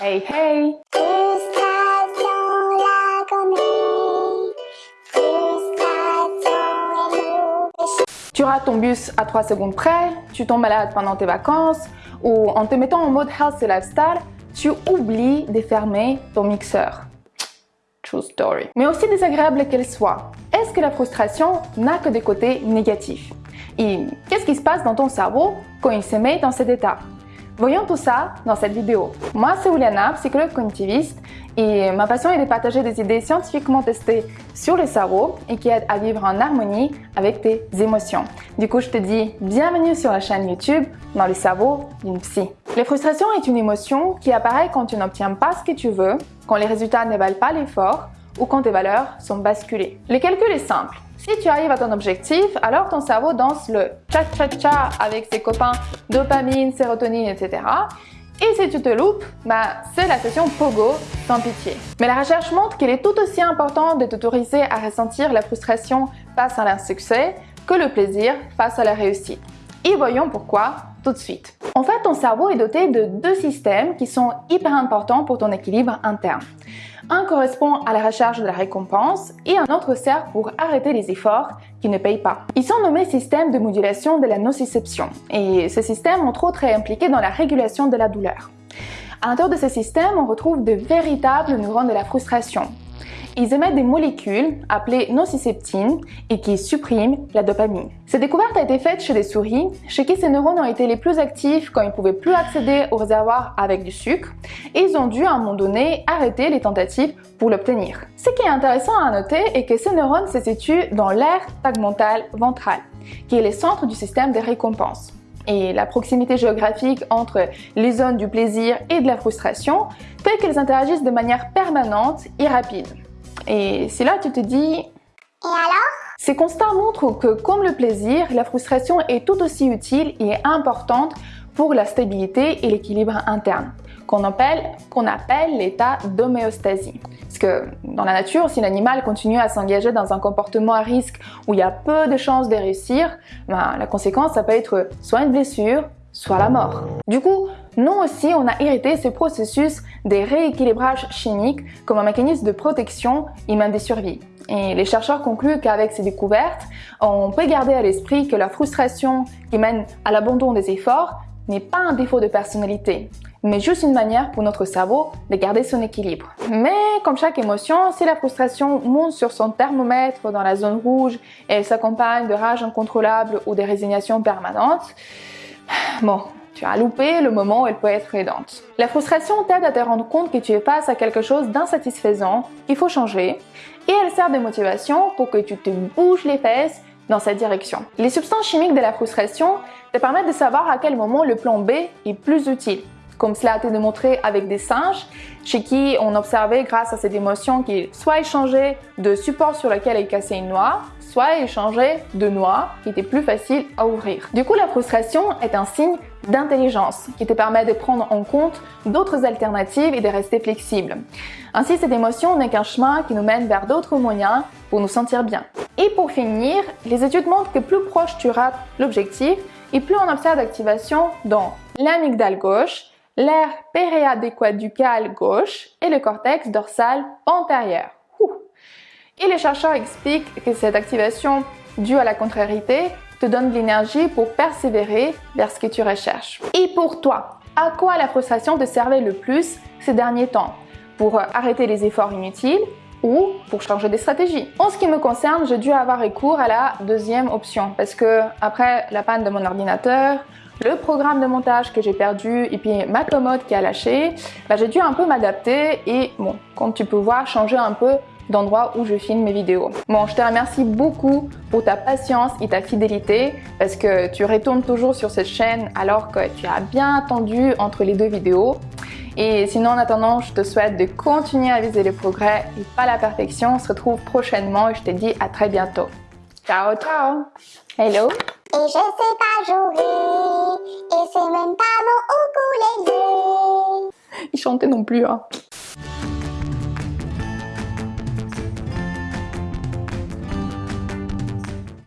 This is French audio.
Hey hey Tu rates ton bus à 3 secondes près, tu tombes malade pendant tes vacances, ou en te mettant en mode health et lifestyle, tu oublies de fermer ton mixeur. True story. Mais aussi désagréable qu'elle soit, est-ce que la frustration n'a que des côtés négatifs? Et qu'est-ce qui se passe dans ton cerveau quand il se met dans cet état? Voyons tout ça dans cette vidéo. Moi, c'est Uliana, psychologue cognitiviste, et ma passion est de partager des idées scientifiquement testées sur le cerveau et qui aident à vivre en harmonie avec tes émotions. Du coup, je te dis bienvenue sur la chaîne YouTube dans le cerveau d'une psy. La frustration est une émotion qui apparaît quand tu n'obtiens pas ce que tu veux, quand les résultats ne valent pas l'effort ou quand tes valeurs sont basculées. Le calcul est simple. Si tu arrives à ton objectif, alors ton cerveau danse le cha-cha-cha avec ses copains dopamine, sérotonine, etc. Et si tu te loupes, bah, c'est la session Pogo sans pitié. Mais la recherche montre qu'il est tout aussi important de t'autoriser à ressentir la frustration face à l'insuccès que le plaisir face à la réussite. Et voyons pourquoi tout de suite. En fait, ton cerveau est doté de deux systèmes qui sont hyper importants pour ton équilibre interne. Un correspond à la recherche de la récompense et un autre sert pour arrêter les efforts qui ne payent pas. Ils sont nommés systèmes de modulation de la nociception et ce système, entre autres, est impliqué dans la régulation de la douleur. À l'intérieur de ce système, on retrouve de véritables neurones de la frustration ils émettent des molécules appelées nociceptines et qui suppriment la dopamine. Cette découverte a été faite chez des souris, chez qui ces neurones ont été les plus actifs quand ils ne pouvaient plus accéder au réservoir avec du sucre, et ils ont dû à un moment donné arrêter les tentatives pour l'obtenir. Ce qui est intéressant à noter est que ces neurones se situent dans l'aire tegmental ventral, qui est le centre du système des récompenses et la proximité géographique entre les zones du plaisir et de la frustration fait qu'elles interagissent de manière permanente et rapide. Et c'est là que tu te dis... Et alors? Ces constats montrent que comme le plaisir, la frustration est tout aussi utile et importante pour la stabilité et l'équilibre interne, qu'on appelle, l'état d'homéostasie. Parce que dans la nature, si l'animal continue à s'engager dans un comportement à risque où il y a peu de chances de réussir, ben, la conséquence, ça peut être soit une blessure, soit la mort. Du coup, nous aussi, on a hérité ce processus des rééquilibrages chimiques comme un mécanisme de protection et même de survie. Et les chercheurs concluent qu'avec ces découvertes, on peut garder à l'esprit que la frustration qui mène à l'abandon des efforts n'est pas un défaut de personnalité, mais juste une manière pour notre cerveau de garder son équilibre. Mais comme chaque émotion, si la frustration monte sur son thermomètre dans la zone rouge et s'accompagne de rage incontrôlable ou de résignation permanente, bon, tu as loupé le moment où elle peut être aidante. La frustration t'aide à te rendre compte que tu es face à quelque chose d'insatisfaisant, qu'il faut changer, et elle sert de motivation pour que tu te bouges les fesses dans cette direction. Les substances chimiques de la frustration te permettent de savoir à quel moment le plan B est plus utile comme cela a été démontré avec des singes, chez qui on observait grâce à cette émotion qu'ils soit échangeaient de support sur lequel ils cassaient une noix, soit échanger de noix qui étaient plus faciles à ouvrir. Du coup, la frustration est un signe d'intelligence qui te permet de prendre en compte d'autres alternatives et de rester flexible. Ainsi, cette émotion n'est qu'un chemin qui nous mène vers d'autres moyens pour nous sentir bien. Et pour finir, les études montrent que plus proche tu rates l'objectif et plus on observe d'activation dans l'amygdale gauche, l'air périadéquaducal gauche et le cortex dorsal antérieur. Et les chercheurs expliquent que cette activation due à la contrariété te donne de l'énergie pour persévérer vers ce que tu recherches. Et pour toi, à quoi la frustration te servait le plus ces derniers temps? Pour arrêter les efforts inutiles ou pour changer des stratégies. En ce qui me concerne, j'ai dû avoir recours à la deuxième option parce que après la panne de mon ordinateur, le programme de montage que j'ai perdu et puis ma commode qui a lâché, bah, j'ai dû un peu m'adapter et bon, comme tu peux voir, changer un peu d'endroit où je filme mes vidéos. Bon, je te remercie beaucoup pour ta patience et ta fidélité parce que tu retournes toujours sur cette chaîne alors que tu as bien attendu entre les deux vidéos. Et sinon, en attendant, je te souhaite de continuer à viser les progrès et pas la perfection. On se retrouve prochainement et je te dis à très bientôt. Ciao, ciao Hello Et je sais pas jouer, et c'est même pas mon ukulélé Il chantait non plus, hein